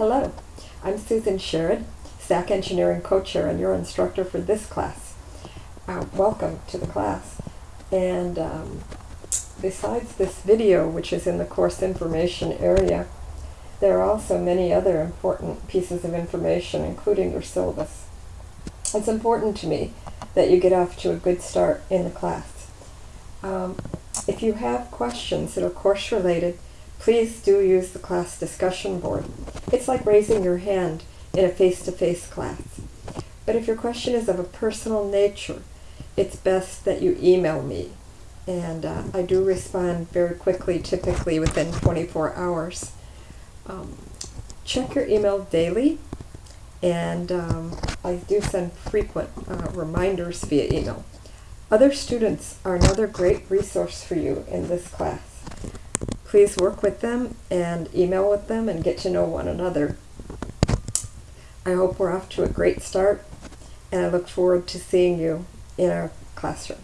Hello, I'm Susan Sherrod, SAC Engineering Co-Chair and your instructor for this class. Uh, welcome to the class. And um, besides this video, which is in the course information area, there are also many other important pieces of information, including your syllabus. It's important to me that you get off to a good start in the class. Um, if you have questions that are course related, please do use the class discussion board. It's like raising your hand in a face-to-face -face class. But if your question is of a personal nature, it's best that you email me. And uh, I do respond very quickly, typically within 24 hours. Um, check your email daily, and um, I do send frequent uh, reminders via email. Other students are another great resource for you in this class please work with them and email with them and get to know one another. I hope we're off to a great start and I look forward to seeing you in our classroom.